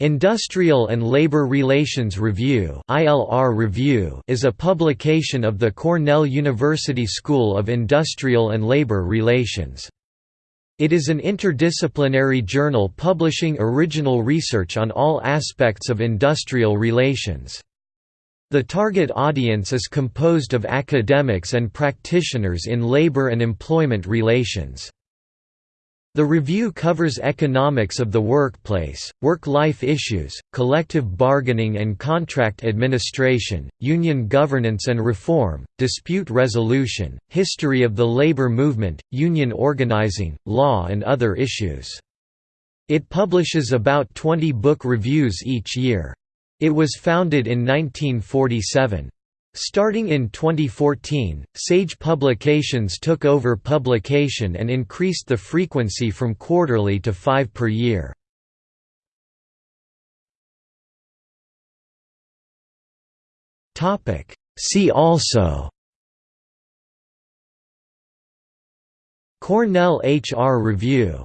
Industrial and Labor Relations Review is a publication of the Cornell University School of Industrial and Labor Relations. It is an interdisciplinary journal publishing original research on all aspects of industrial relations. The target audience is composed of academics and practitioners in labor and employment relations. The review covers economics of the workplace, work-life issues, collective bargaining and contract administration, union governance and reform, dispute resolution, history of the labor movement, union organizing, law and other issues. It publishes about 20 book reviews each year. It was founded in 1947. Starting in 2014, Sage Publications took over publication and increased the frequency from quarterly to five per year. See also Cornell HR Review